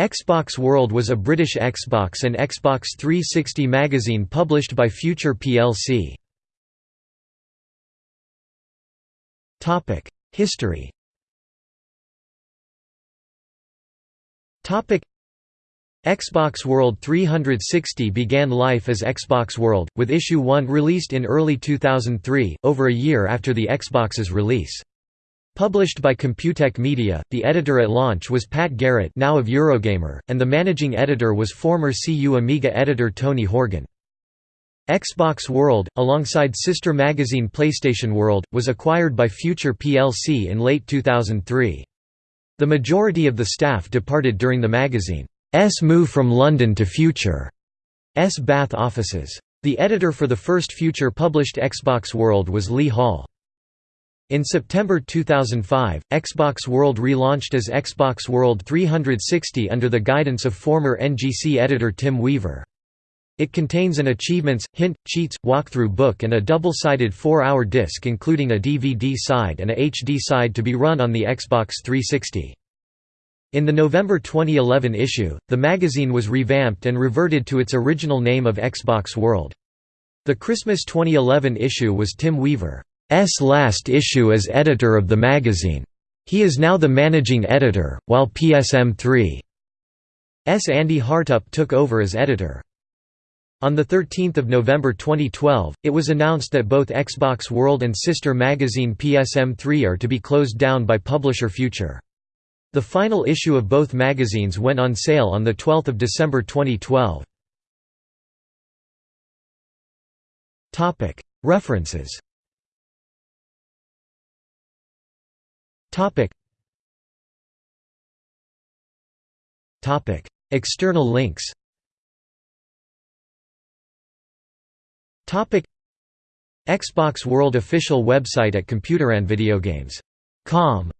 Xbox World was a British Xbox and Xbox 360 magazine published by Future plc. History Xbox World 360 began life as Xbox World, with Issue 1 released in early 2003, over a year after the Xbox's release. Published by Computec Media, the editor at launch was Pat Garratt now of Eurogamer, and the managing editor was former CU Amiga editor Tony Horgan. Xbox World, alongside sister magazine PlayStation World, was acquired by Future plc in late 2003. The majority of the staff departed during the magazine's move from London to Future's Bath offices. The editor for the first Future published Xbox World was Lee Hall. In September 2005, Xbox World relaunched as Xbox World 360 under the guidance of former NGC editor Tim Weaver. It contains an achievements, hint, cheats, walkthrough book and a double-sided 4-hour disc including a DVD side and a HD side to be run on the Xbox 360. In the November 2011 issue, the magazine was revamped and reverted to its original name of Xbox World. The Christmas 2011 issue was Tim Weaver. S last issue as editor of the magazine. He is now the managing editor, while PSM3's Andy Hartup took over as editor. On 13 November 2012, it was announced that both Xbox World and sister magazine PSM3 are to be closed down by publisher Future. The final issue of both magazines went on sale on 12 December 2012. References Topic. Topic. External links Topic. Xbox World official website at ComputerAndVideogames.com